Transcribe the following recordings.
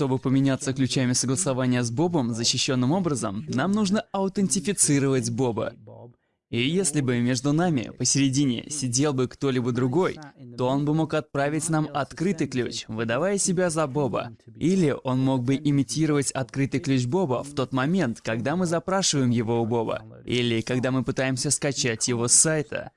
чтобы поменяться ключами согласования с Бобом защищенным образом, нам нужно аутентифицировать Боба. И если бы между нами посередине сидел бы кто-либо другой, то он бы мог отправить нам открытый ключ, выдавая себя за Боба. Или он мог бы имитировать открытый ключ Боба в тот момент, когда мы запрашиваем его у Боба. Или когда мы пытаемся скачать его с сайта.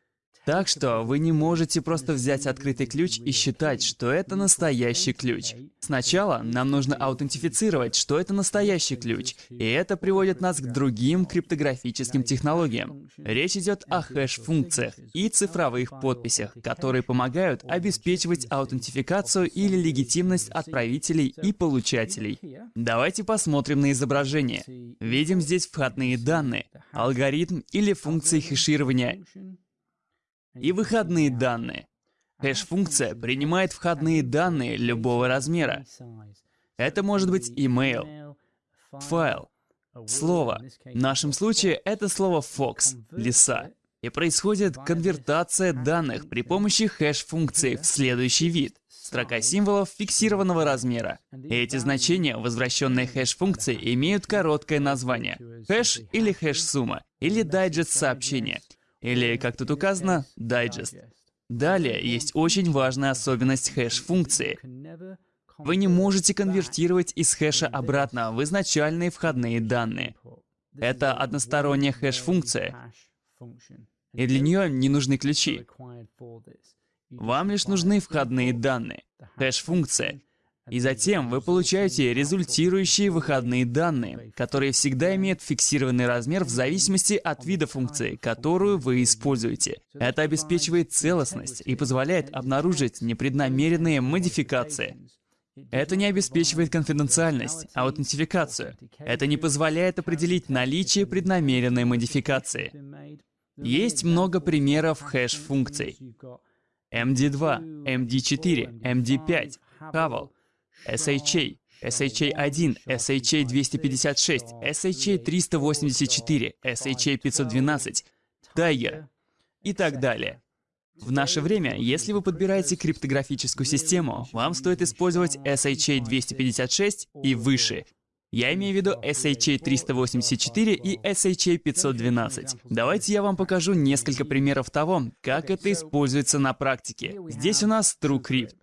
Так что вы не можете просто взять открытый ключ и считать, что это настоящий ключ. Сначала нам нужно аутентифицировать, что это настоящий ключ, и это приводит нас к другим криптографическим технологиям. Речь идет о хэш-функциях и цифровых подписях, которые помогают обеспечивать аутентификацию или легитимность отправителей и получателей. Давайте посмотрим на изображение. Видим здесь входные данные, алгоритм или функции хеширования и выходные данные. Хэш-функция принимает входные данные любого размера. Это может быть email, файл, слово. В нашем случае это слово fox, лиса. И происходит конвертация данных при помощи хэш-функции в следующий вид. Строка символов фиксированного размера. И эти значения, возвращенные хэш-функции, имеют короткое название. Хэш или хэш-сумма, или дайджест сообщения. Или, как тут указано, дайджест. Далее есть очень важная особенность хэш-функции. Вы не можете конвертировать из хэша обратно в изначальные входные данные. Это односторонняя хэш-функция, и для нее не нужны ключи. Вам лишь нужны входные данные. Хэш-функция и затем вы получаете результирующие выходные данные, которые всегда имеют фиксированный размер в зависимости от вида функции, которую вы используете. Это обеспечивает целостность и позволяет обнаружить непреднамеренные модификации. Это не обеспечивает конфиденциальность, а аутентификацию. Это не позволяет определить наличие преднамеренной модификации. Есть много примеров хэш-функций. MD2, MD4, MD5, Havel — SHA, SHA-1, SHA-256, SHA-384, SHA-512, Tiger и так далее. В наше время, если вы подбираете криптографическую систему, вам стоит использовать SHA-256 и выше. Я имею в виду SHA-384 и SHA-512. Давайте я вам покажу несколько примеров того, как это используется на практике. Здесь у нас TrueCrypt.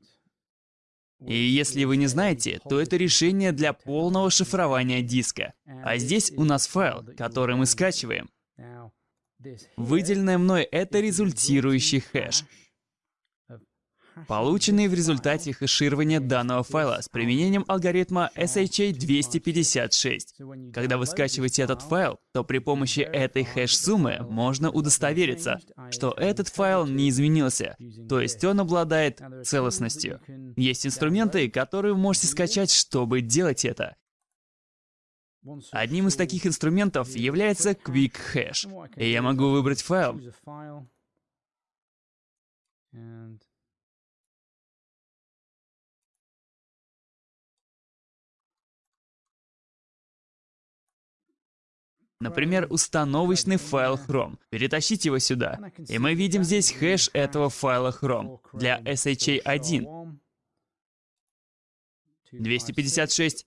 И если вы не знаете, то это решение для полного шифрования диска. А здесь у нас файл, который мы скачиваем. Выделенное мной — это результирующий хэш полученные в результате хэширования данного файла с применением алгоритма SHA-256. Когда вы скачиваете этот файл, то при помощи этой хэш-суммы можно удостовериться, что этот файл не изменился, то есть он обладает целостностью. Есть инструменты, которые вы можете скачать, чтобы делать это. Одним из таких инструментов является Quick Hash. И я могу выбрать файл, Например, установочный файл Chrome. Перетащить его сюда. И мы видим здесь хэш этого файла Chrome для SHA-1. 256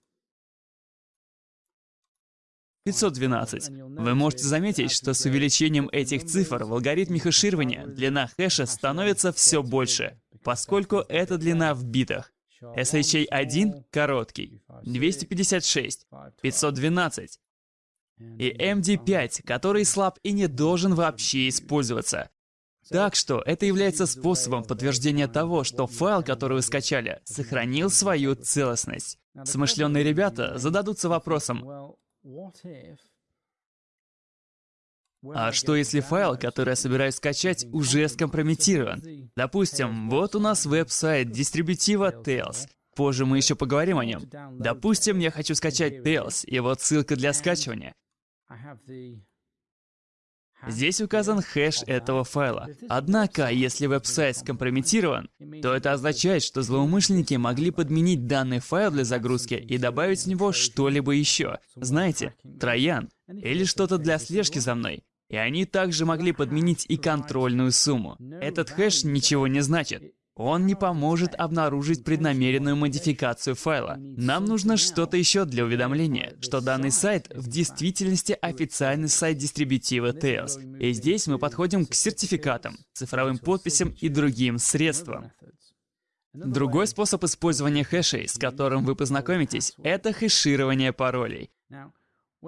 512. Вы можете заметить, что с увеличением этих цифр в алгоритме хэширования длина хэша становится все больше, поскольку это длина в битах. SHA-1 короткий, 256, 512 и MD5, который слаб и не должен вообще использоваться. Так что это является способом подтверждения того, что файл, который вы скачали, сохранил свою целостность. Смышленные ребята зададутся вопросом, а что если файл, который я собираюсь скачать, уже скомпрометирован? Допустим, вот у нас веб-сайт дистрибутива Tails. Позже мы еще поговорим о нем. Допустим, я хочу скачать Tails, и вот ссылка для скачивания. Здесь указан хэш этого файла. Однако, если веб-сайт скомпрометирован, то это означает, что злоумышленники могли подменить данный файл для загрузки и добавить в него что-либо еще. Знаете, троян или что-то для слежки за мной. И они также могли подменить и контрольную сумму. Этот хэш ничего не значит. Он не поможет обнаружить преднамеренную модификацию файла. Нам нужно что-то еще для уведомления, что данный сайт в действительности официальный сайт дистрибутива Tails. И здесь мы подходим к сертификатам, цифровым подписям и другим средствам. Другой способ использования хэшей, с которым вы познакомитесь, это хэширование паролей.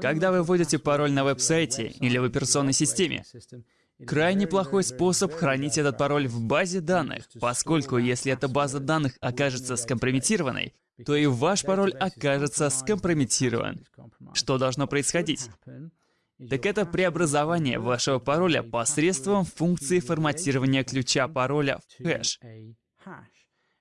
Когда вы вводите пароль на веб-сайте или в операционной системе, крайне плохой способ хранить этот пароль в базе данных, поскольку если эта база данных окажется скомпрометированной, то и ваш пароль окажется скомпрометирован. Что должно происходить? Так это преобразование вашего пароля посредством функции форматирования ключа пароля в хэш.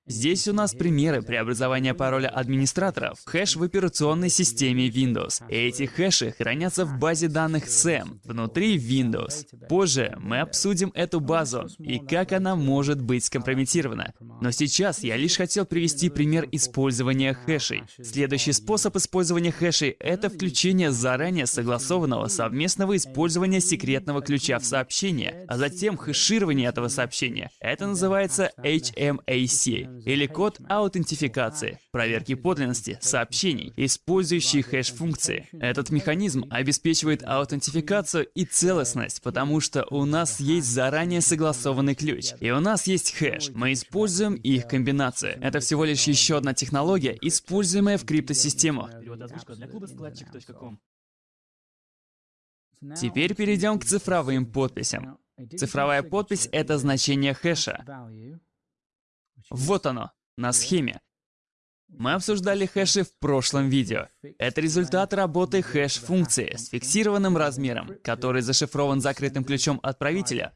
Здесь у нас примеры преобразования пароля администратора в хэш в операционной системе Windows. Эти хэши хранятся в базе данных SAM внутри Windows. Позже мы обсудим эту базу и как она может быть скомпрометирована. Но сейчас я лишь хотел привести пример использования хэшей. Следующий способ использования хэшей — это включение заранее согласованного совместного использования секретного ключа в сообщение, а затем хэширование этого сообщения. Это называется HMAC или код аутентификации, проверки подлинности сообщений, использующие хэш-функции. Этот механизм обеспечивает аутентификацию и целостность, потому что у нас есть заранее согласованный ключ, и у нас есть хэш. Мы используем их комбинацию. Это всего лишь еще одна технология, используемая в криптосистемах. Теперь перейдем к цифровым подписям. Цифровая подпись — это значение хэша. Вот оно, на схеме. Мы обсуждали хэши в прошлом видео. Это результат работы хэш-функции с фиксированным размером, который зашифрован закрытым ключом отправителя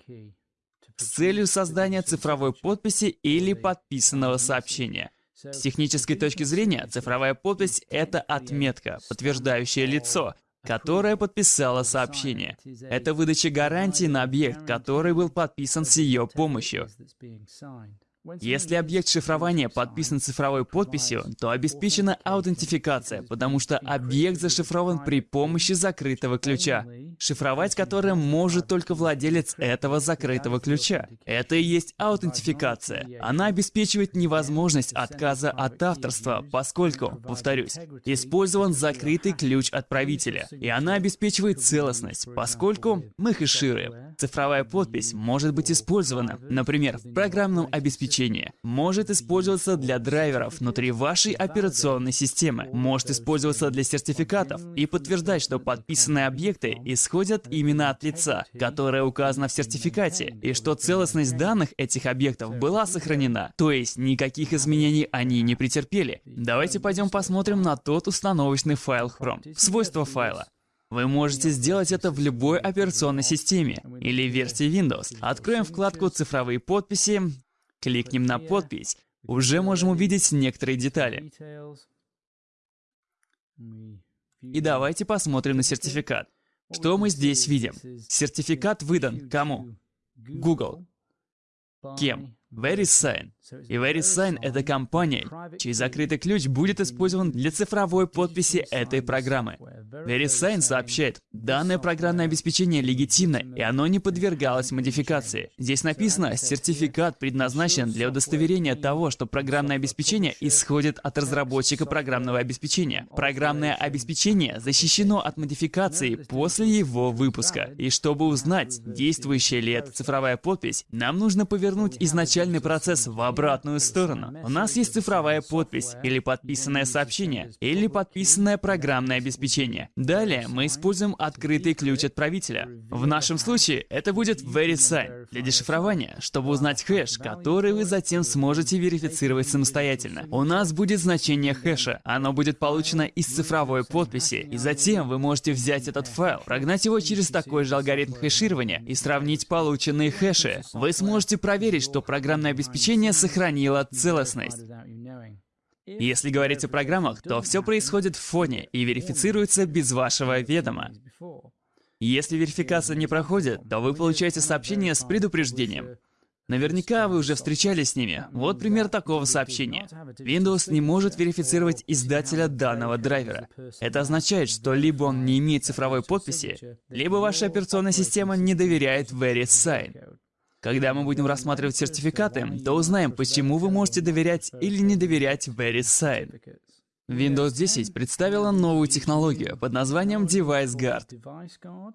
с целью создания цифровой подписи или подписанного сообщения. С технической точки зрения, цифровая подпись — это отметка, подтверждающая лицо, которое подписало сообщение. Это выдача гарантии на объект, который был подписан с ее помощью. Если объект шифрования подписан цифровой подписью, то обеспечена аутентификация, потому что объект зашифрован при помощи закрытого ключа, шифровать который может только владелец этого закрытого ключа. Это и есть аутентификация. Она обеспечивает невозможность отказа от авторства, поскольку, повторюсь, использован закрытый ключ отправителя. И она обеспечивает целостность, поскольку мы хэшируем. Цифровая подпись может быть использована, например, в программном обеспечении обеспечение может использоваться для драйверов внутри вашей операционной системы, может использоваться для сертификатов и подтверждать, что подписанные объекты исходят именно от лица, которое указано в сертификате, и что целостность данных этих объектов была сохранена, то есть никаких изменений они не претерпели. Давайте пойдем посмотрим на тот установочный файл Chrome. Свойства файла. Вы можете сделать это в любой операционной системе или версии Windows. Откроем вкладку «Цифровые подписи», Кликнем на подпись. Уже можем увидеть некоторые детали. И давайте посмотрим на сертификат. Что мы здесь видим? Сертификат выдан кому? Google. Кем? VeriSign. И VeriSign — это компания, чей закрытый ключ будет использован для цифровой подписи этой программы. VeriSign сообщает, данное программное обеспечение легитимно, и оно не подвергалось модификации. Здесь написано, сертификат предназначен для удостоверения того, что программное обеспечение исходит от разработчика программного обеспечения. Программное обеспечение защищено от модификации после его выпуска. И чтобы узнать, действующая ли эта цифровая подпись, нам нужно повернуть изначальный процесс в обратную сторону. У нас есть цифровая подпись, или подписанное сообщение, или подписанное программное обеспечение. Далее мы используем открытый ключ отправителя. В нашем случае это будет VeriSign для дешифрования, чтобы узнать хэш, который вы затем сможете верифицировать самостоятельно. У нас будет значение хэша. Оно будет получено из цифровой подписи. И затем вы можете взять этот файл, прогнать его через такой же алгоритм хэширования и сравнить полученные хэши. Вы сможете проверить, что программное обеспечение сохранило целостность. Если говорить о программах, то все происходит в фоне и верифицируется без вашего ведома. Если верификация не проходит, то вы получаете сообщение с предупреждением. Наверняка вы уже встречались с ними. Вот пример такого сообщения. Windows не может верифицировать издателя данного драйвера. Это означает, что либо он не имеет цифровой подписи, либо ваша операционная система не доверяет VeriSign. Когда мы будем рассматривать сертификаты, то узнаем, почему вы можете доверять или не доверять VeriSign. Windows 10 представила новую технологию под названием Device Guard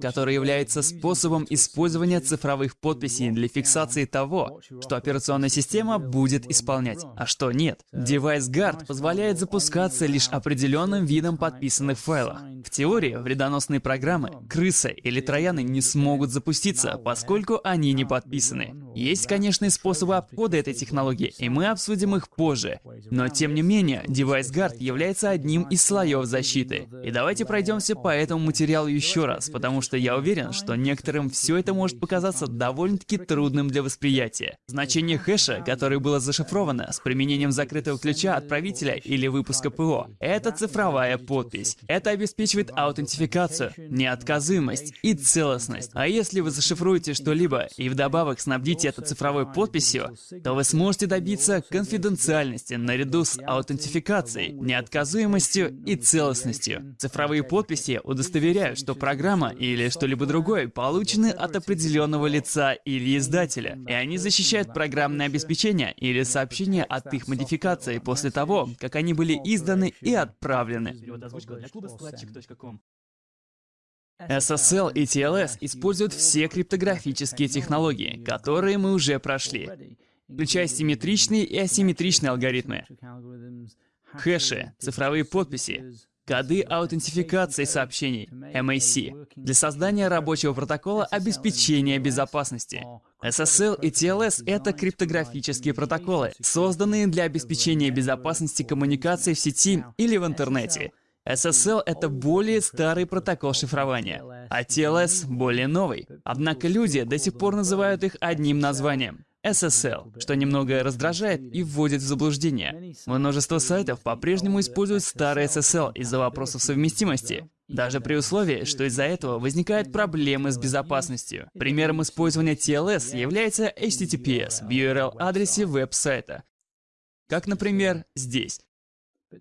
который является способом использования цифровых подписей для фиксации того, что операционная система будет исполнять, а что нет. Device Guard позволяет запускаться лишь определенным видом подписанных файлов. В теории, вредоносные программы, крыса или трояны не смогут запуститься, поскольку они не подписаны. Есть, конечно, способы обхода этой технологии, и мы обсудим их позже. Но, тем не менее, Device Guard является одним из слоев защиты. И давайте пройдемся по этому материалу еще раз, потому что что я уверен, что некоторым все это может показаться довольно-таки трудным для восприятия. Значение хэша, которое было зашифровано с применением закрытого ключа отправителя или выпуска ПО, это цифровая подпись. Это обеспечивает аутентификацию, неотказуемость и целостность. А если вы зашифруете что-либо и вдобавок снабдите это цифровой подписью, то вы сможете добиться конфиденциальности наряду с аутентификацией, неотказуемостью и целостностью. Цифровые подписи удостоверяют, что программа или или что-либо другое получены от определенного лица или издателя, и они защищают программное обеспечение или сообщения от их модификации после того, как они были изданы и отправлены. SSL и TLS используют все криптографические технологии, которые мы уже прошли, включая симметричные и асимметричные алгоритмы, хэши, цифровые подписи, коды аутентификации сообщений, MAC, для создания рабочего протокола обеспечения безопасности. SSL и TLS — это криптографические протоколы, созданные для обеспечения безопасности коммуникации в сети или в интернете. SSL — это более старый протокол шифрования, а TLS — более новый. Однако люди до сих пор называют их одним названием. SSL, что немного раздражает и вводит в заблуждение. Множество сайтов по-прежнему используют старый SSL из-за вопросов совместимости, даже при условии, что из-за этого возникают проблемы с безопасностью. Примером использования TLS является HTTPS в URL-адресе веб-сайта. Как, например, здесь.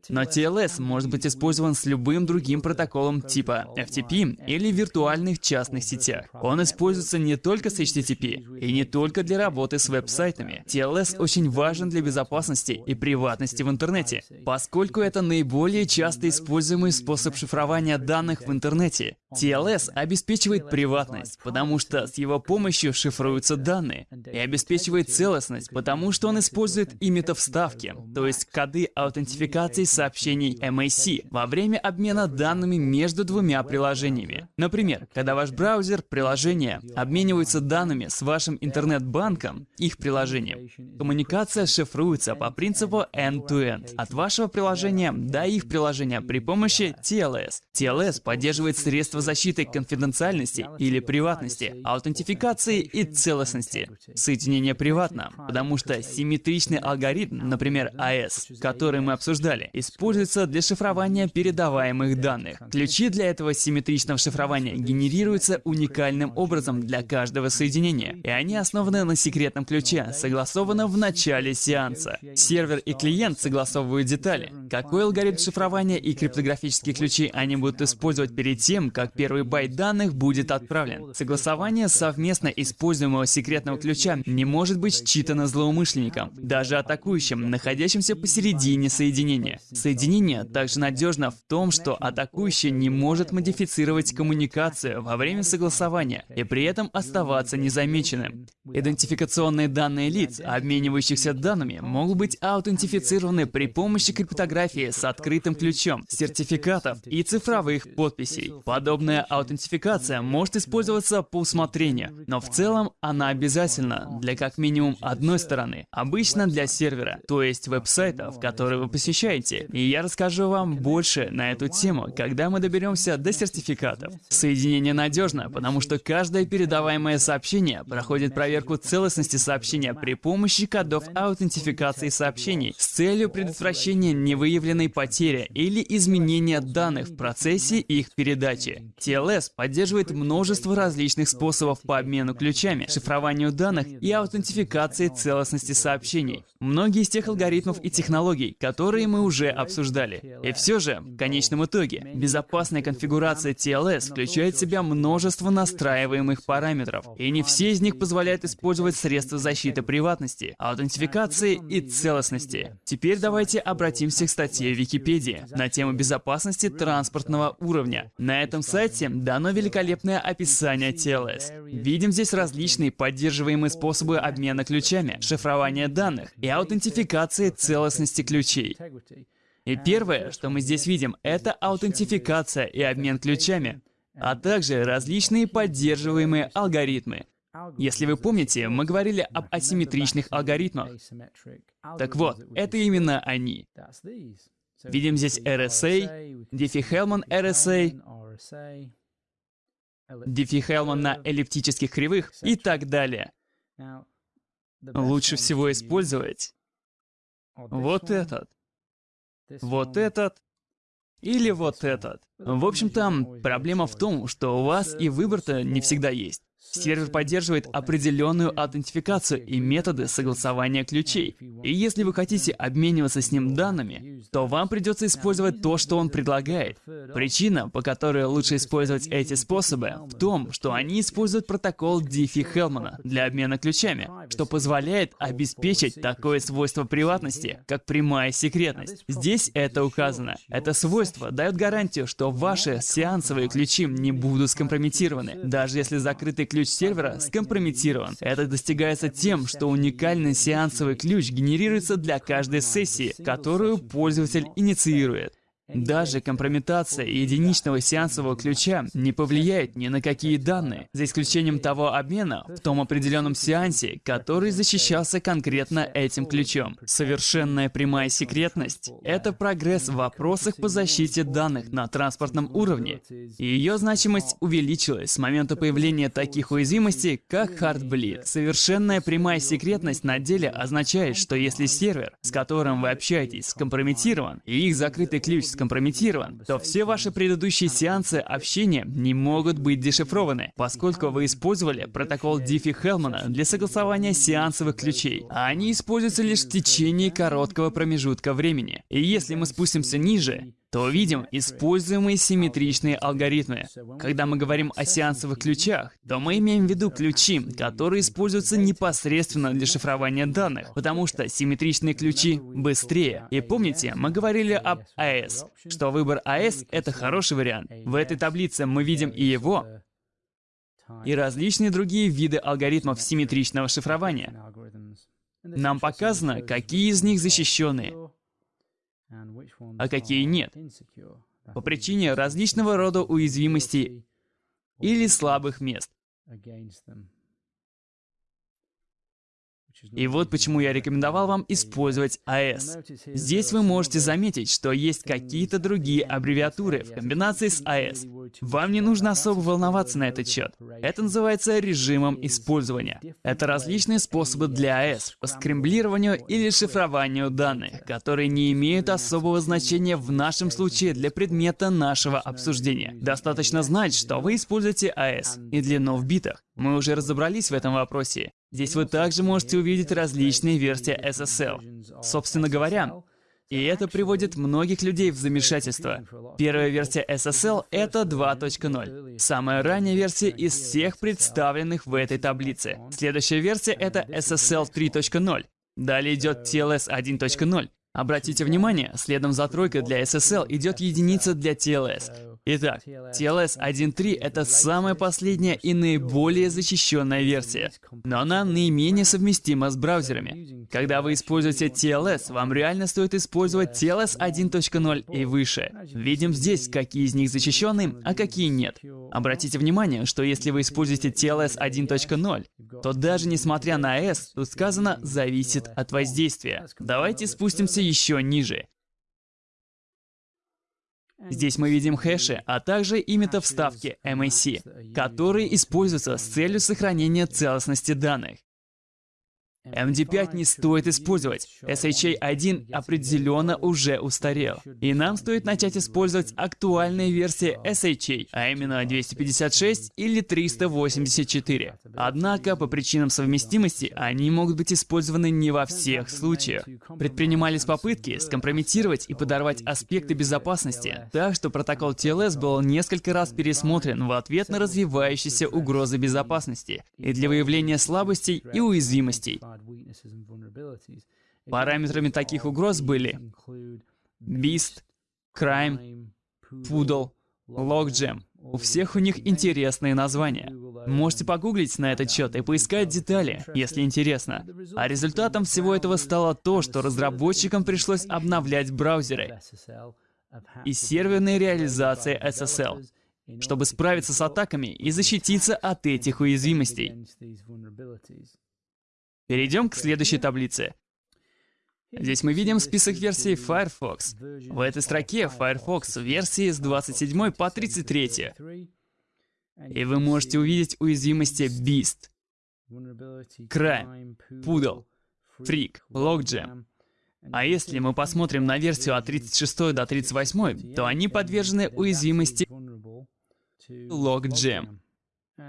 Но TLS может быть использован с любым другим протоколом типа FTP или виртуальных частных сетях. Он используется не только с HTTP и не только для работы с веб-сайтами. TLS очень важен для безопасности и приватности в интернете, поскольку это наиболее часто используемый способ шифрования данных в интернете. TLS обеспечивает приватность, потому что с его помощью шифруются данные, и обеспечивает целостность, потому что он использует и метавставки, то есть коды аутентификации информацией сообщений MAC во время обмена данными между двумя приложениями. Например, когда ваш браузер, приложение обмениваются данными с вашим интернет-банком, их приложением, коммуникация шифруется по принципу end-to-end -end, от вашего приложения до их приложения при помощи TLS. TLS поддерживает средства защиты конфиденциальности или приватности, аутентификации и целостности. Соединение приватно, потому что симметричный алгоритм, например, AES, который мы обсуждали, используется для шифрования передаваемых данных. Ключи для этого симметричного шифрования генерируются уникальным образом для каждого соединения, и они основаны на секретном ключе, согласованном в начале сеанса. Сервер и клиент согласовывают детали. Какой алгоритм шифрования и криптографические ключи они будут использовать перед тем, как первый байт данных будет отправлен. Согласование совместно используемого секретного ключа не может быть считано злоумышленником, даже атакующим, находящимся посередине соединения. Соединение также надежно в том, что атакующий не может модифицировать коммуникацию во время согласования и при этом оставаться незамеченным. Идентификационные данные лиц, обменивающихся данными, могут быть аутентифицированы при помощи криптографии с открытым ключом, сертификатов и цифровых подписей. Подобная аутентификация может использоваться по усмотрению, но в целом она обязательна для как минимум одной стороны, обычно для сервера, то есть веб-сайтов, которые вы посещаете Unity, и я расскажу вам больше на эту тему, когда мы доберемся до сертификатов. Соединение надежно, потому что каждое передаваемое сообщение проходит проверку целостности сообщения при помощи кодов аутентификации сообщений с целью предотвращения невыявленной потери или изменения данных в процессе их передачи. TLS поддерживает множество различных способов по обмену ключами, шифрованию данных и аутентификации целостности сообщений. Многие из тех алгоритмов и технологий, которые мы уже уже обсуждали. И все же, в конечном итоге, безопасная конфигурация TLS включает в себя множество настраиваемых параметров, и не все из них позволяют использовать средства защиты приватности, аутентификации и целостности. Теперь давайте обратимся к статье в Википедии на тему безопасности транспортного уровня. На этом сайте дано великолепное описание TLS. Видим здесь различные поддерживаемые способы обмена ключами, шифрования данных и аутентификации целостности ключей. И первое, что мы здесь видим, это аутентификация и обмен ключами, а также различные поддерживаемые алгоритмы. Если вы помните, мы говорили об асимметричных алгоритмах. Так вот, это именно они. Видим здесь RSA, Diffie-Hellman RSA, Diffie-Hellman на эллиптических кривых и так далее. Лучше всего использовать вот этот, вот этот или вот этот. В общем, там проблема в том, что у вас и выбор-то не всегда есть. Сервер поддерживает определенную аутентификацию и методы согласования ключей. И если вы хотите обмениваться с ним данными, то вам придется использовать то, что он предлагает. Причина, по которой лучше использовать эти способы, в том, что они используют протокол Диффи-Хелмана для обмена ключами, что позволяет обеспечить такое свойство приватности, как прямая секретность. Здесь это указано. Это свойство дает гарантию, что ваши сеансовые ключи не будут скомпрометированы, даже если закрытый ключ ключ сервера скомпрометирован. Это достигается тем, что уникальный сеансовый ключ генерируется для каждой сессии, которую пользователь инициирует. Даже компрометация единичного сеансового ключа не повлияет ни на какие данные, за исключением того обмена в том определенном сеансе, который защищался конкретно этим ключом. Совершенная прямая секретность — это прогресс в вопросах по защите данных на транспортном уровне, и ее значимость увеличилась с момента появления таких уязвимостей, как Heartbleed. Совершенная прямая секретность на деле означает, что если сервер, с которым вы общаетесь, скомпрометирован, и их закрытый ключ скомпрометирован, то все ваши предыдущие сеансы общения не могут быть дешифрованы, поскольку вы использовали протокол Диффи-Хелмана для согласования сеансовых ключей, а они используются лишь в течение короткого промежутка времени. И если мы спустимся ниже, то увидим используемые симметричные алгоритмы. Когда мы говорим о сеансовых ключах, то мы имеем в виду ключи, которые используются непосредственно для шифрования данных, потому что симметричные ключи быстрее. И помните, мы говорили об АЭС, что выбор АЭС — это хороший вариант. В этой таблице мы видим и его, и различные другие виды алгоритмов симметричного шифрования. Нам показано, какие из них защищенные, а какие нет, по причине различного рода уязвимостей или слабых мест. И вот почему я рекомендовал вам использовать AS. Здесь вы можете заметить, что есть какие-то другие аббревиатуры в комбинации с AS. Вам не нужно особо волноваться на этот счет. Это называется режимом использования. Это различные способы для AS по скремблированию или шифрованию данных, которые не имеют особого значения в нашем случае для предмета нашего обсуждения. Достаточно знать, что вы используете AS и длину в битах. Мы уже разобрались в этом вопросе. Здесь вы также можете увидеть различные версии SSL. Собственно говоря, и это приводит многих людей в замешательство. Первая версия SSL — это 2.0. Самая ранняя версия из всех представленных в этой таблице. Следующая версия — это SSL 3.0. Далее идет TLS 1.0. Обратите внимание, следом за тройкой для SSL идет единица для TLS. Итак, TLS 1.3 — это самая последняя и наиболее защищенная версия, но она наименее совместима с браузерами. Когда вы используете TLS, вам реально стоит использовать TLS 1.0 и выше. Видим здесь, какие из них защищены, а какие нет. Обратите внимание, что если вы используете TLS 1.0, то даже несмотря на S, тут сказано «зависит от воздействия». Давайте спустимся еще ниже. Здесь мы видим хэши, а также и метавставки MAC, которые используются с целью сохранения целостности данных. MD5 не стоит использовать. SHA-1 определенно уже устарел. И нам стоит начать использовать актуальные версии SHA, а именно 256 или 384. Однако, по причинам совместимости, они могут быть использованы не во всех случаях. Предпринимались попытки скомпрометировать и подорвать аспекты безопасности, так что протокол TLS был несколько раз пересмотрен в ответ на развивающиеся угрозы безопасности и для выявления слабостей и уязвимостей. Параметрами таких угроз были Beast, Crime, Poodle, Logjam. У всех у них интересные названия. Можете погуглить на этот счет и поискать детали, если интересно. А результатом всего этого стало то, что разработчикам пришлось обновлять браузеры и серверные реализации SSL, чтобы справиться с атаками и защититься от этих уязвимостей. Перейдем к следующей таблице. Здесь мы видим список версий Firefox. В этой строке Firefox версии с 27 по 33. И вы можете увидеть уязвимости Beast, Crime, Poodle, Freak, Logjam. А если мы посмотрим на версию от 36 до 38, то они подвержены уязвимости Logjam.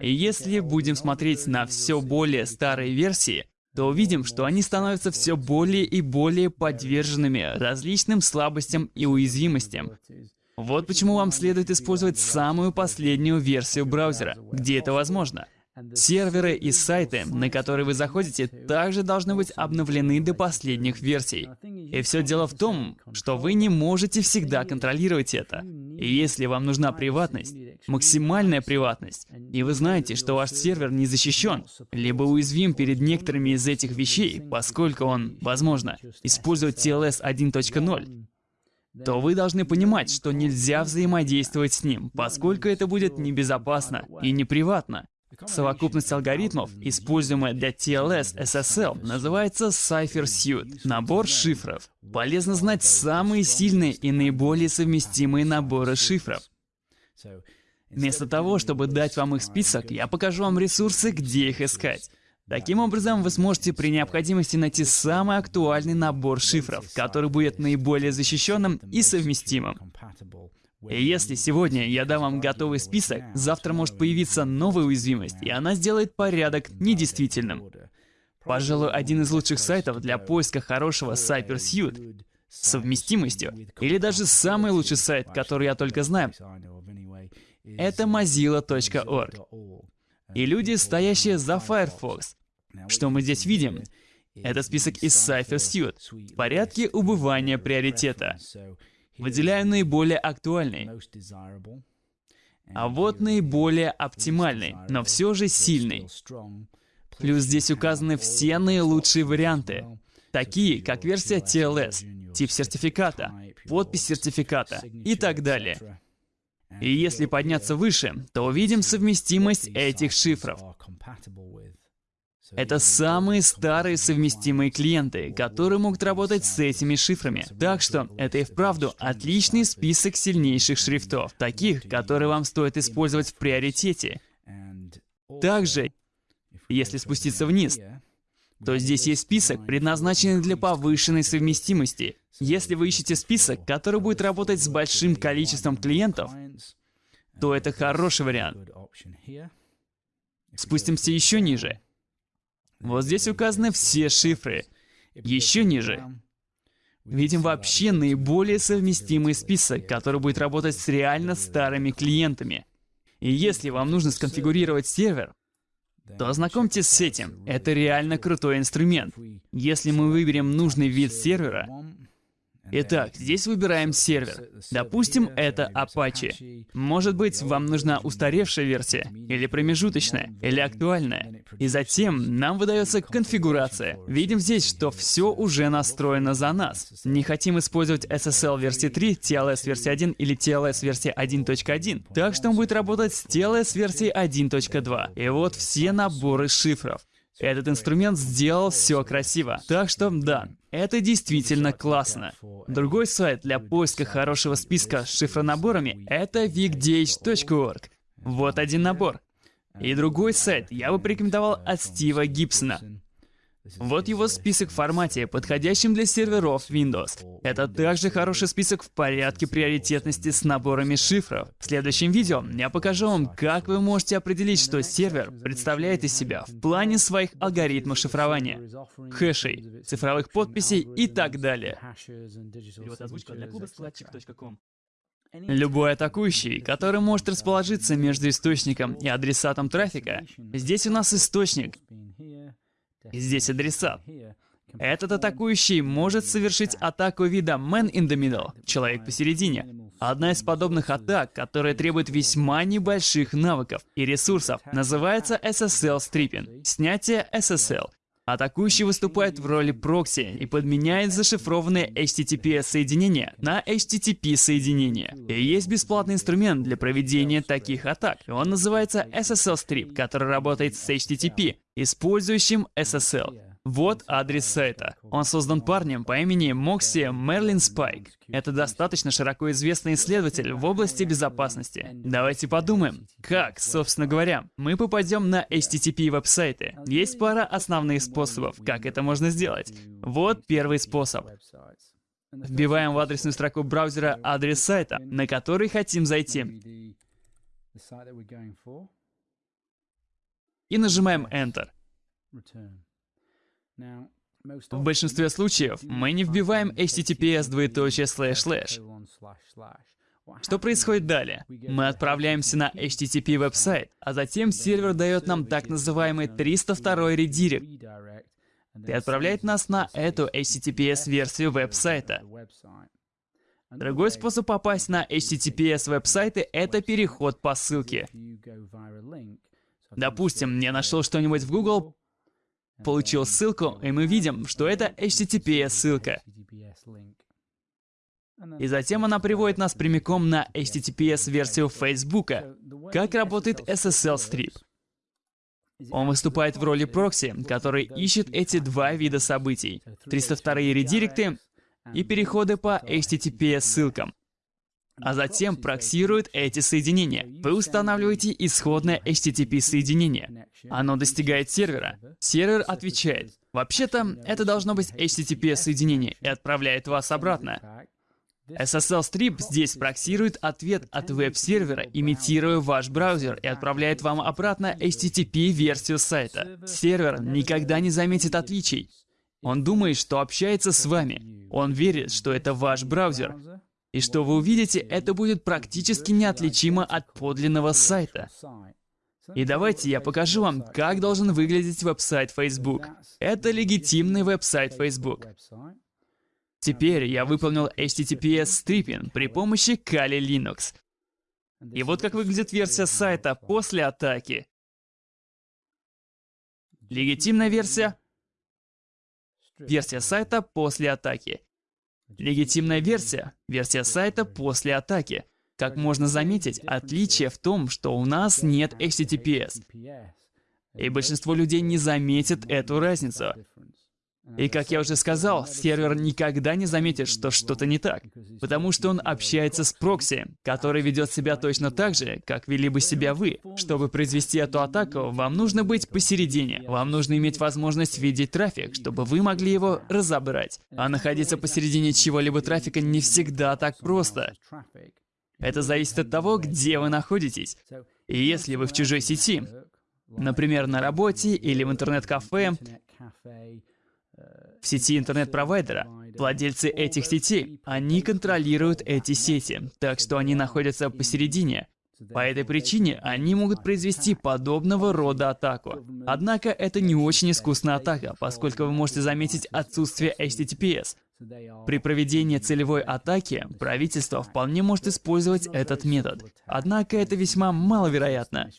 И если будем смотреть на все более старые версии, то увидим, что они становятся все более и более подверженными различным слабостям и уязвимостям. Вот почему вам следует использовать самую последнюю версию браузера, где это возможно. Серверы и сайты, на которые вы заходите, также должны быть обновлены до последних версий. И все дело в том, что вы не можете всегда контролировать это. И если вам нужна приватность, максимальная приватность, и вы знаете, что ваш сервер не защищен, либо уязвим перед некоторыми из этих вещей, поскольку он, возможно, использует TLS 1.0, то вы должны понимать, что нельзя взаимодействовать с ним, поскольку это будет небезопасно и неприватно. Совокупность алгоритмов, используемая для TLS SSL, называется Cipher Suite — набор шифров. Полезно знать самые сильные и наиболее совместимые наборы шифров. Вместо того, чтобы дать вам их список, я покажу вам ресурсы, где их искать. Таким образом, вы сможете при необходимости найти самый актуальный набор шифров, который будет наиболее защищенным и совместимым. И если сегодня я дам вам готовый список, завтра может появиться новая уязвимость, и она сделает порядок недействительным. Пожалуй, один из лучших сайтов для поиска хорошего CyberSuite с совместимостью, или даже самый лучший сайт, который я только знаю, это mozilla.org. И люди, стоящие за Firefox, что мы здесь видим? Это список из Cypher Suite в порядке убывания приоритета. Выделяю наиболее актуальный. А вот наиболее оптимальный, но все же сильный. Плюс здесь указаны все наилучшие варианты, такие как версия TLS, тип сертификата, подпись сертификата и так далее. И если подняться выше, то увидим совместимость этих шифров. Это самые старые совместимые клиенты, которые могут работать с этими шифрами. Так что это и вправду отличный список сильнейших шрифтов, таких, которые вам стоит использовать в приоритете. Также, если спуститься вниз, то здесь есть список, предназначенный для повышенной совместимости. Если вы ищете список, который будет работать с большим количеством клиентов, то это хороший вариант. Спустимся еще ниже. Вот здесь указаны все шифры. Еще ниже. Видим вообще наиболее совместимый список, который будет работать с реально старыми клиентами. И если вам нужно сконфигурировать сервер, то ознакомьтесь с этим. Это реально крутой инструмент. Если мы выберем нужный вид сервера, Итак, здесь выбираем сервер. Допустим, это Apache. Может быть, вам нужна устаревшая версия, или промежуточная, или актуальная. И затем нам выдается конфигурация. Видим здесь, что все уже настроено за нас. Не хотим использовать SSL версии 3, TLS версии 1 или TLS версии 1.1. Так что он будет работать с TLS версии 1.2. И вот все наборы шифров. Этот инструмент сделал все красиво. Так что, да, это действительно классно. Другой сайт для поиска хорошего списка с шифронаборами — это wigdh.org. Вот один набор. И другой сайт я бы порекомендовал от Стива Гибсона. Вот его список в формате, подходящем для серверов Windows. Это также хороший список в порядке приоритетности с наборами шифров. В следующем видео я покажу вам, как вы можете определить, что сервер представляет из себя в плане своих алгоритмов шифрования, хэшей, цифровых подписей и так далее. Любой атакующий, который может расположиться между источником и адресатом трафика, здесь у нас источник, Здесь адресат. Этот атакующий может совершить атаку вида Man in the Middle, человек посередине. Одна из подобных атак, которая требует весьма небольших навыков и ресурсов, называется SSL Stripping, снятие SSL. Атакующий выступает в роли прокси и подменяет зашифрованные HTTPS-соединения на HTTP-соединения. И есть бесплатный инструмент для проведения таких атак. Он называется SSL Strip, который работает с HTTP, использующим SSL. Вот адрес сайта. Он создан парнем по имени Мокси Мерлин Спайк. Это достаточно широко известный исследователь в области безопасности. Давайте подумаем, как, собственно говоря, мы попадем на HTTP веб-сайты. Есть пара основных способов, как это можно сделать. Вот первый способ. Вбиваем в адресную строку браузера адрес сайта, на который хотим зайти. И нажимаем Enter. В большинстве случаев мы не вбиваем https двоеточие слэш слэш. Что происходит далее? Мы отправляемся на HTTP веб-сайт, а затем сервер дает нам так называемый 302 редирект и отправляет нас на эту HTTPS-версию веб-сайта. Другой способ попасть на HTTPS веб-сайты — это переход по ссылке. Допустим, я нашел что-нибудь в Google, получил ссылку, и мы видим, что это HTTPS-ссылка. И затем она приводит нас прямиком на HTTPS-версию Facebook. Как работает SSL-стрип? Он выступает в роли прокси, который ищет эти два вида событий. 302 редиректы и переходы по HTTPS-ссылкам а затем проксирует эти соединения. Вы устанавливаете исходное HTTP-соединение. Оно достигает сервера. Сервер отвечает. Вообще-то, это должно быть HTTP-соединение и отправляет вас обратно. SSL Strip здесь проксирует ответ от веб-сервера, имитируя ваш браузер, и отправляет вам обратно HTTP-версию сайта. Сервер никогда не заметит отличий. Он думает, что общается с вами. Он верит, что это ваш браузер. И что вы увидите, это будет практически неотличимо от подлинного сайта. И давайте я покажу вам, как должен выглядеть веб-сайт Facebook. Это легитимный веб-сайт Facebook. Теперь я выполнил HTTPS stripping при помощи Kali Linux. И вот как выглядит версия сайта после атаки. Легитимная версия. Версия сайта после атаки. Легитимная версия — версия сайта после атаки. Как можно заметить, отличие в том, что у нас нет HTTPS. И большинство людей не заметит эту разницу. И как я уже сказал, сервер никогда не заметит, что что-то не так, потому что он общается с прокси, который ведет себя точно так же, как вели бы себя вы. Чтобы произвести эту атаку, вам нужно быть посередине. Вам нужно иметь возможность видеть трафик, чтобы вы могли его разобрать. А находиться посередине чего-либо трафика не всегда так просто. Это зависит от того, где вы находитесь. И если вы в чужой сети, например, на работе или в интернет-кафе, в сети интернет-провайдера. Владельцы этих сетей, они контролируют эти сети, так что они находятся посередине. По этой причине они могут произвести подобного рода атаку. Однако это не очень искусная атака, поскольку вы можете заметить отсутствие HTTPS. При проведении целевой атаки правительство вполне может использовать этот метод. Однако это весьма маловероятно.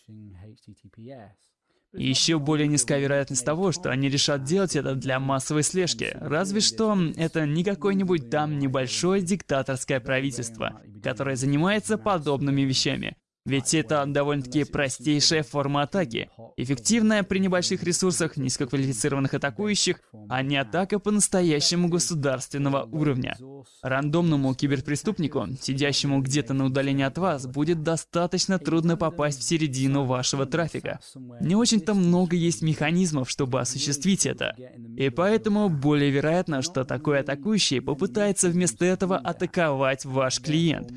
И еще более низкая вероятность того, что они решат делать это для массовой слежки. Разве что это не какое-нибудь там небольшое диктаторское правительство, которое занимается подобными вещами. Ведь это довольно-таки простейшая форма атаки, эффективная при небольших ресурсах низкоквалифицированных атакующих, а не атака по-настоящему государственного уровня. Рандомному киберпреступнику, сидящему где-то на удалении от вас, будет достаточно трудно попасть в середину вашего трафика. Не очень-то много есть механизмов, чтобы осуществить это. И поэтому более вероятно, что такой атакующий попытается вместо этого атаковать ваш клиент.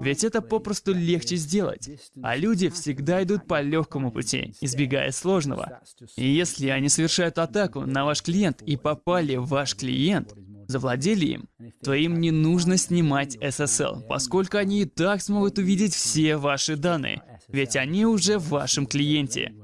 Ведь это попросту легче сделать. А люди всегда идут по легкому пути, избегая сложного. И если они совершают атаку на ваш клиент и попали в ваш клиент, завладели им, то им не нужно снимать SSL, поскольку они и так смогут увидеть все ваши данные, ведь они уже в вашем клиенте.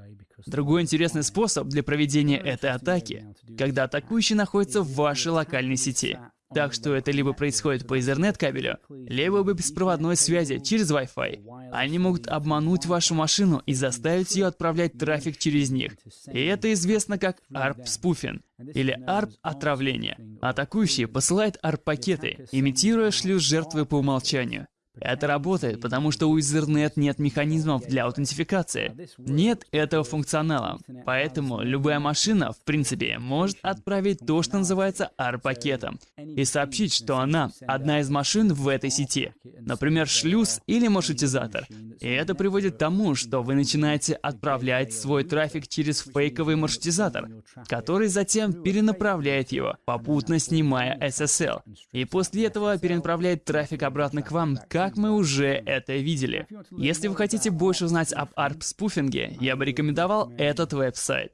Другой интересный способ для проведения этой атаки, когда атакующий находится в вашей локальной сети. Так что это либо происходит по Ethernet-кабелю, либо по беспроводной связи через Wi-Fi. Они могут обмануть вашу машину и заставить ее отправлять трафик через них. И это известно как ARP-спуфинг или ARP-отравление. Атакующий посылает ARP-пакеты, имитируя шлюз жертвы по умолчанию. Это работает, потому что у Ethernet нет механизмов для аутентификации. Нет этого функционала. Поэтому любая машина, в принципе, может отправить то, что называется AR-пакетом, и сообщить, что она одна из машин в этой сети. Например, шлюз или маршрутизатор. И это приводит к тому, что вы начинаете отправлять свой трафик через фейковый маршрутизатор, который затем перенаправляет его, попутно снимая SSL. И после этого перенаправляет трафик обратно к вам, как как мы уже это видели. Если вы хотите больше узнать об ARP-спуфинге, я бы рекомендовал этот веб-сайт.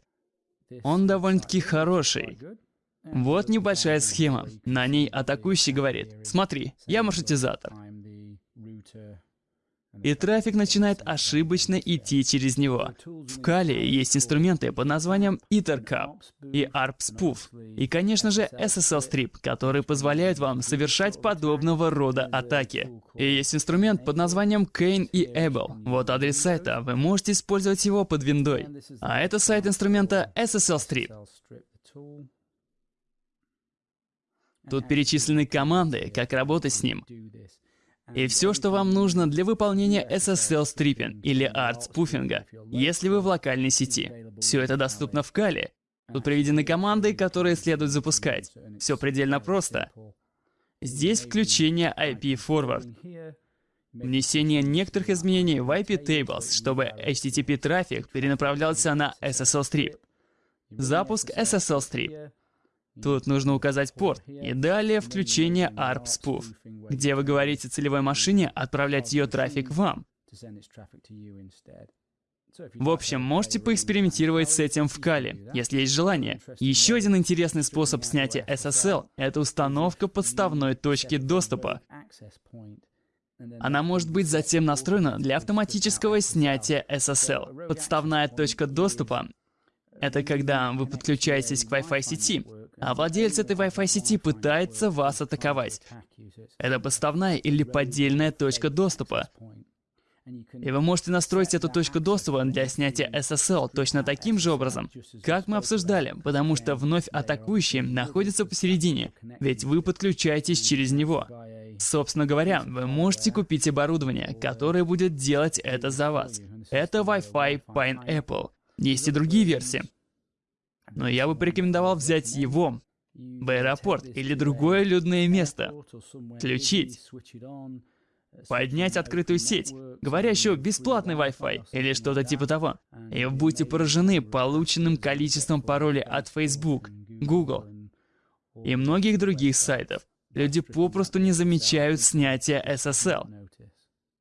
Он довольно-таки хороший. Вот небольшая схема. На ней атакующий говорит, смотри, я маршрутизатор и трафик начинает ошибочно идти через него. В Kali есть инструменты под названием EtherCup и ARP-Spoof, и, конечно же, SSL-Strip, которые позволяют вам совершать подобного рода атаки. И есть инструмент под названием Kane и Able. Вот адрес сайта, вы можете использовать его под виндой. А это сайт инструмента SSL-Strip. Тут перечислены команды, как работать с ним. И все, что вам нужно для выполнения SSL стриппинг или ART спуфинга, если вы в локальной сети. Все это доступно в Кали. Тут приведены команды, которые следует запускать. Все предельно просто. Здесь включение IP Forward. Внесение некоторых изменений в IP Tables, чтобы HTTP трафик перенаправлялся на SSL Strip. Запуск SSL Strip. Тут нужно указать порт. И далее включение ARP Spoof, где вы говорите целевой машине отправлять ее трафик вам. В общем, можете поэкспериментировать с этим в Кали, если есть желание. Еще один интересный способ снятия SSL — это установка подставной точки доступа. Она может быть затем настроена для автоматического снятия SSL. Подставная точка доступа — это когда вы подключаетесь к Wi-Fi сети, а владелец этой Wi-Fi сети пытается вас атаковать. Это подставная или поддельная точка доступа. И вы можете настроить эту точку доступа для снятия SSL точно таким же образом, как мы обсуждали, потому что вновь атакующий находится посередине, ведь вы подключаетесь через него. Собственно говоря, вы можете купить оборудование, которое будет делать это за вас. Это Wi-Fi Pineapple. Есть и другие версии. Но я бы порекомендовал взять его в аэропорт или другое людное место, включить, поднять открытую сеть, говорящую бесплатный Wi-Fi или что-то типа того. И вы будете поражены полученным количеством паролей от Facebook, Google и многих других сайтов. Люди попросту не замечают снятия SSL.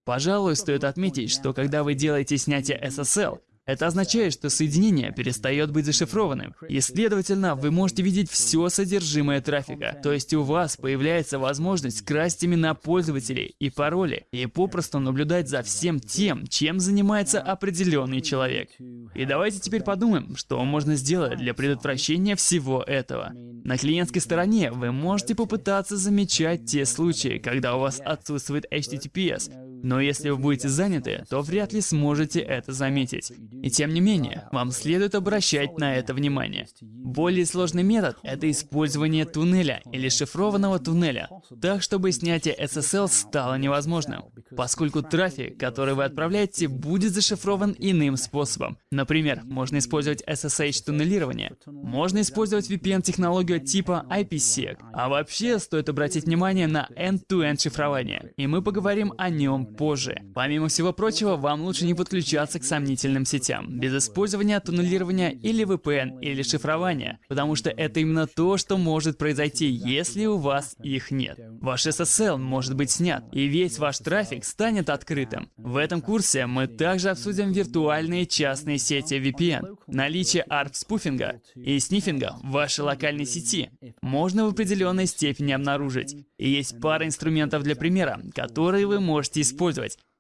Пожалуй, стоит отметить, что когда вы делаете снятие SSL, это означает, что соединение перестает быть зашифрованным, и, следовательно, вы можете видеть все содержимое трафика. То есть у вас появляется возможность красть имена пользователей и пароли, и попросту наблюдать за всем тем, чем занимается определенный человек. И давайте теперь подумаем, что можно сделать для предотвращения всего этого. На клиентской стороне вы можете попытаться замечать те случаи, когда у вас отсутствует HTTPS, Но если вы будете заняты, то вряд ли сможете это заметить. И тем не менее, вам следует обращать на это внимание. Более сложный метод — это использование туннеля или шифрованного туннеля, так чтобы снятие SSL стало невозможным, поскольку трафик, который вы отправляете, будет зашифрован иным способом. Например, можно использовать SSH-туннелирование, можно использовать VPN-технологию типа IPsec, а вообще стоит обратить внимание на end-to-end шифрование, и мы поговорим о нем позже. Помимо всего прочего, вам лучше не подключаться к сомнительным сетям, без использования туннелирования или VPN или шифрования, потому что это именно то, что может произойти, если у вас их нет. Ваш SSL может быть снят, и весь ваш трафик станет открытым. В этом курсе мы также обсудим виртуальные частные сети VPN, наличие ARP-спуфинга и снифинга в вашей локальной сети можно в определенной степени обнаружить. И есть пара инструментов для примера, которые вы можете использовать.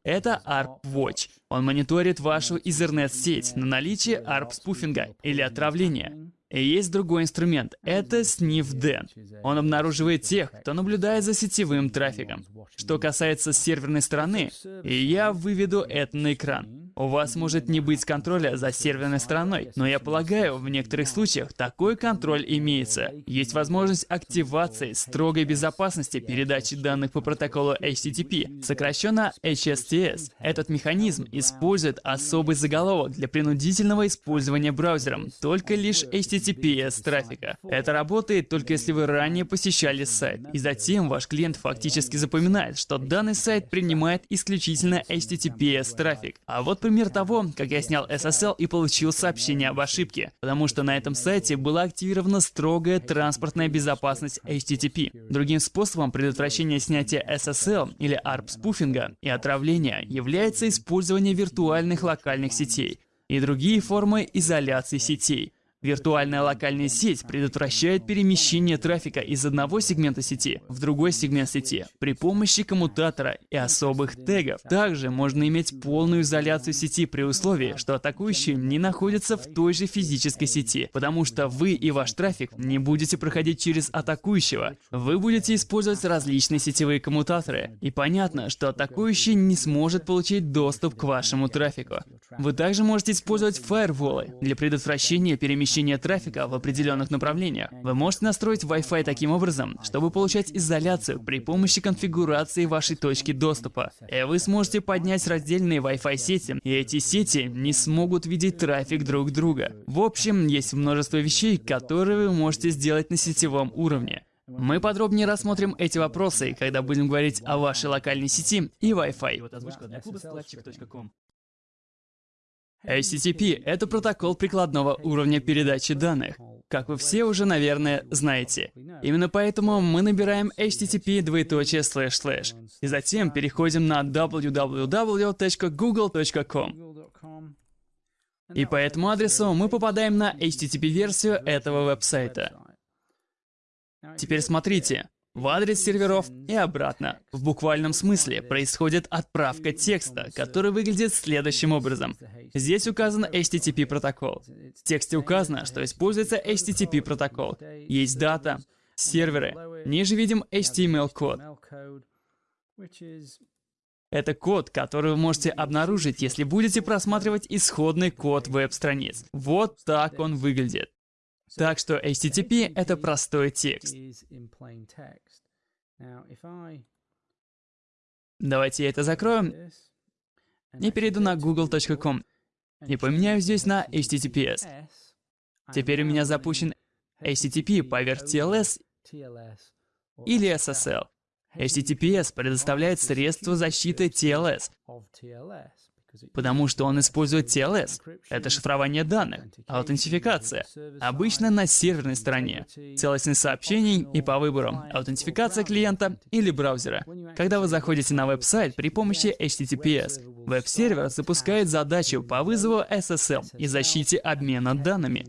Это ARP Watch. Он мониторит вашу Ethernet-сеть на наличие ARP-спуфинга или отравления. И есть другой инструмент — это SniffDen. Он обнаруживает тех, кто наблюдает за сетевым трафиком. Что касается серверной стороны, я выведу это на экран. У вас может не быть контроля за серверной стороной, но я полагаю, в некоторых случаях такой контроль имеется. Есть возможность активации строгой безопасности передачи данных по протоколу HTTP, сокращенно HSTS. Этот механизм использует особый заголовок для принудительного использования браузером, только лишь HTTPS трафика. Это работает только если вы ранее посещали сайт, и затем ваш клиент фактически запоминает, что данный сайт принимает исключительно HTTPS трафик. А вот пример того, как я снял SSL и получил сообщение об ошибке, потому что на этом сайте была активирована строгая транспортная безопасность HTTP. Другим способом предотвращения снятия SSL или ARP-спуфинга и отравления является использование виртуальных локальных сетей и другие формы изоляции сетей. Виртуальная локальная сеть предотвращает перемещение трафика из одного сегмента сети в другой сегмент сети при помощи коммутатора и особых тегов. Также можно иметь полную изоляцию сети при условии, что атакующий не находится в той же физической сети, потому что вы и ваш трафик не будете проходить через атакующего. Вы будете использовать различные сетевые коммутаторы, и понятно, что атакующий не сможет получить доступ к вашему трафику. Вы также можете использовать фаерволы для предотвращения перемещения перемещения трафика в определенных направлениях. Вы можете настроить Wi-Fi таким образом, чтобы получать изоляцию при помощи конфигурации вашей точки доступа. И вы сможете поднять раздельные Wi-Fi сети, и эти сети не смогут видеть трафик друг друга. В общем, есть множество вещей, которые вы можете сделать на сетевом уровне. Мы подробнее рассмотрим эти вопросы, когда будем говорить о вашей локальной сети и Wi-Fi. HTTP — это протокол прикладного уровня передачи данных. Как вы все уже, наверное, знаете. Именно поэтому мы набираем http двоеточие слэш слэш и затем переходим на www.google.com. И по этому адресу мы попадаем на HTTP-версию этого веб-сайта. Теперь смотрите. В адрес серверов и обратно. В буквальном смысле происходит отправка текста, который выглядит следующим образом. Здесь указан HTTP протокол. В тексте указано, что используется HTTP протокол. Есть дата, серверы. Ниже видим HTML-код. Это код, который вы можете обнаружить, если будете просматривать исходный код веб-страниц. Вот так он выглядит. Так что HTTP — это простой текст. Давайте я это закрою и перейду на google.com и поменяю здесь на HTTPS. Теперь у меня запущен HTTP поверх TLS или SSL. HTTPS предоставляет средства защиты TLS, Потому что он использует TLS. Это шифрование данных, аутентификация. Обычно на серверной стороне. Целостность сообщений и по выбору. Аутентификация клиента или браузера. Когда вы заходите на веб-сайт при помощи HTTPS, веб-сервер запускает задачу по вызову SSL и защите обмена данными.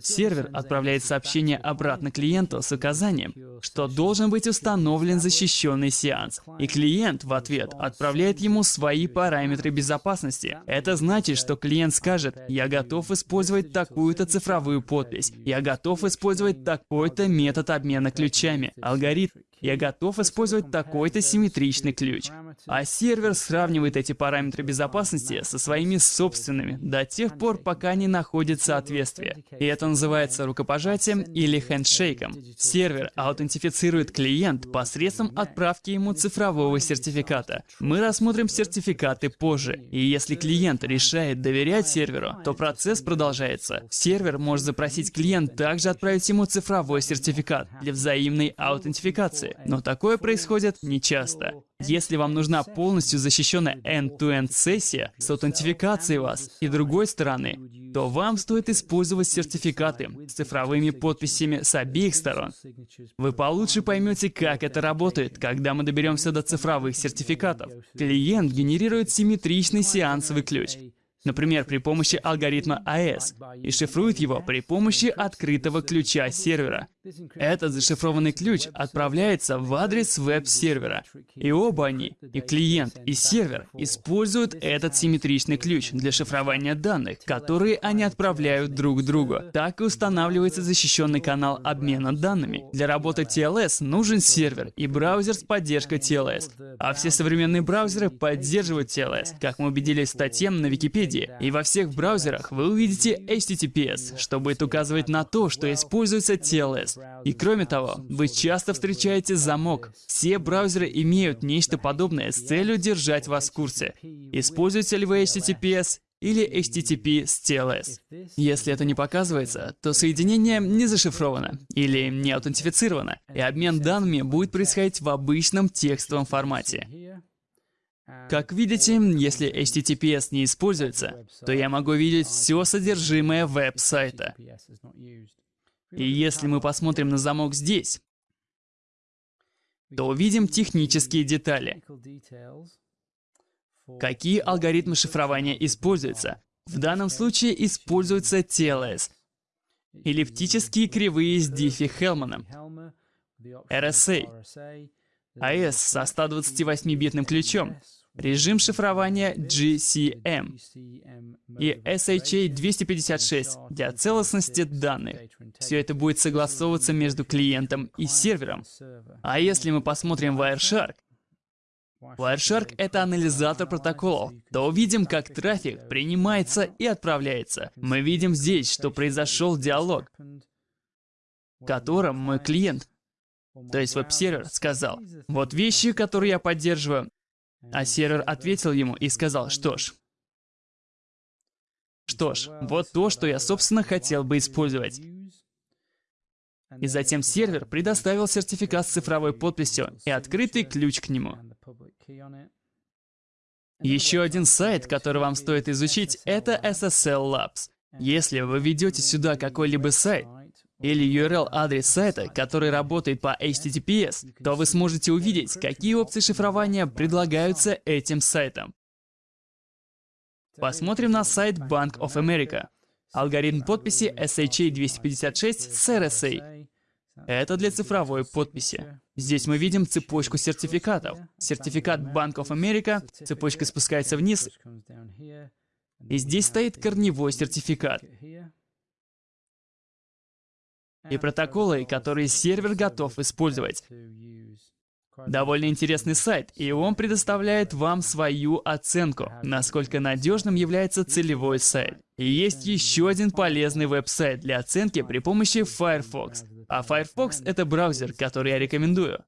Сервер отправляет сообщение обратно клиенту с указанием, что должен быть установлен защищенный сеанс. И клиент в ответ отправляет ему свои параметры безопасности. Это значит, что клиент скажет, я готов использовать такую-то цифровую подпись, я готов использовать такой-то метод обмена ключами, алгоритм я готов использовать такой-то симметричный ключ. А сервер сравнивает эти параметры безопасности со своими собственными до тех пор, пока не находит соответствие. И это называется рукопожатием или хендшейком. Сервер аутентифицирует клиент посредством отправки ему цифрового сертификата. Мы рассмотрим сертификаты позже. И если клиент решает доверять серверу, то процесс продолжается. Сервер может запросить клиент также отправить ему цифровой сертификат для взаимной аутентификации. Но такое происходит нечасто. Если вам нужна полностью защищенная end-to-end сессия с аутентификацией вас и другой стороны, то вам стоит использовать сертификаты с цифровыми подписями с обеих сторон. Вы получше поймете, как это работает, когда мы доберемся до цифровых сертификатов. Клиент генерирует симметричный сеансовый ключ, например, при помощи алгоритма AES, и шифрует его при помощи открытого ключа сервера. Этот зашифрованный ключ отправляется в адрес веб-сервера. И оба они, и клиент, и сервер, используют этот симметричный ключ для шифрования данных, которые они отправляют друг другу. Так и устанавливается защищенный канал обмена данными. Для работы TLS нужен сервер и браузер с поддержкой TLS. А все современные браузеры поддерживают TLS, как мы убедились в статье на Википедии. И во всех браузерах вы увидите HTTPS, что будет указывать на то, что используется TLS. И кроме того, вы часто встречаете замок. Все браузеры имеют нечто подобное с целью держать вас в курсе. Используете ли вы HTTPS или HTTP с TLS. Если это не показывается, то соединение не зашифровано или не аутентифицировано, и обмен данными будет происходить в обычном текстовом формате. Как видите, если HTTPS не используется, то я могу видеть все содержимое веб-сайта. И если мы посмотрим на замок здесь, то увидим технические детали. Какие алгоритмы шифрования используются? В данном случае используется TLS, эллиптические кривые с Диффи-Хелманом, RSA, AES со 128-битным ключом, режим шифрования GCM и SHA-256 для целостности данных. Все это будет согласовываться между клиентом и сервером. А если мы посмотрим Wireshark, Wireshark — это анализатор протоколов, то увидим, как трафик принимается и отправляется. Мы видим здесь, что произошел диалог, в котором мой клиент, то есть веб-сервер, сказал, вот вещи, которые я поддерживаю, а сервер ответил ему и сказал, что ж, что ж, вот то, что я, собственно, хотел бы использовать. И затем сервер предоставил сертификат с цифровой подписью и открытый ключ к нему. Еще один сайт, который вам стоит изучить, это SSL Labs. Если вы ведете сюда какой-либо сайт, или URL-адрес сайта, который работает по HTTPS, то вы сможете увидеть, какие опции шифрования предлагаются этим сайтом. Посмотрим на сайт Bank of America. Алгоритм подписи SHA-256 с RSA. Это для цифровой подписи. Здесь мы видим цепочку сертификатов. Сертификат Bank of America, цепочка спускается вниз, и здесь стоит корневой сертификат и протоколы, которые сервер готов использовать. Довольно интересный сайт, и он предоставляет вам свою оценку, насколько надежным является целевой сайт. И есть еще один полезный веб-сайт для оценки при помощи Firefox. А Firefox — это браузер, который я рекомендую.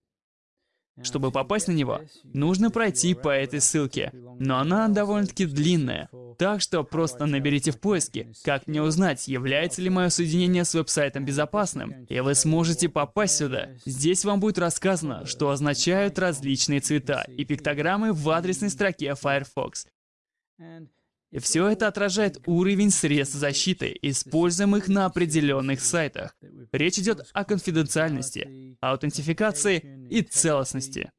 Чтобы попасть на него, нужно пройти по этой ссылке, но она довольно-таки длинная, так что просто наберите в поиске, как мне узнать, является ли мое соединение с веб-сайтом безопасным, и вы сможете попасть сюда. Здесь вам будет рассказано, что означают различные цвета и пиктограммы в адресной строке Firefox. Все это отражает уровень средств защиты, используемых на определенных сайтах. Речь идет о конфиденциальности, аутентификации и целостности.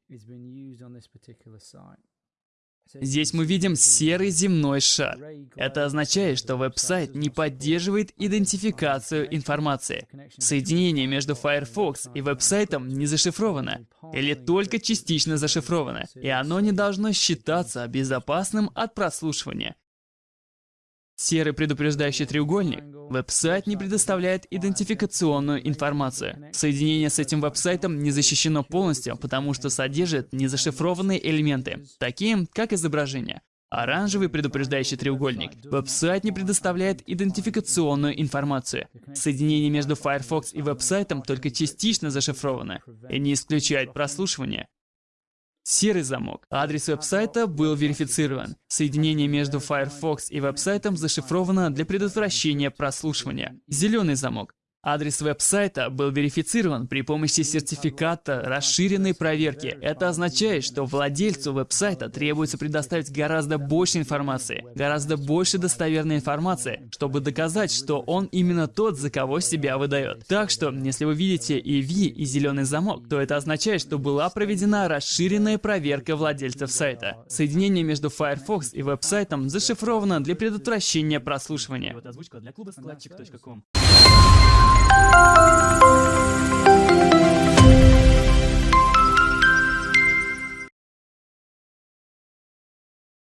Здесь мы видим серый земной шар. Это означает, что веб-сайт не поддерживает идентификацию информации. Соединение между Firefox и веб-сайтом не зашифровано, или только частично зашифровано, и оно не должно считаться безопасным от прослушивания. Серый предупреждающий треугольник. Веб-сайт не предоставляет идентификационную информацию. Соединение с этим веб-сайтом не защищено полностью, потому что содержит незашифрованные элементы, такие как изображение. Оранжевый предупреждающий треугольник. Веб-сайт не предоставляет идентификационную информацию. Соединение между Firefox и веб-сайтом только частично зашифровано и не исключает прослушивание. Серый замок. Адрес веб-сайта был верифицирован. Соединение между Firefox и веб-сайтом зашифровано для предотвращения прослушивания. Зеленый замок. Адрес веб-сайта был верифицирован при помощи сертификата расширенной проверки. Это означает, что владельцу веб-сайта требуется предоставить гораздо больше информации, гораздо больше достоверной информации, чтобы доказать, что он именно тот, за кого себя выдает. Так что, если вы видите EV и зеленый замок, то это означает, что была проведена расширенная проверка владельцев сайта. Соединение между Firefox и веб-сайтом зашифровано для предотвращения прослушивания. Música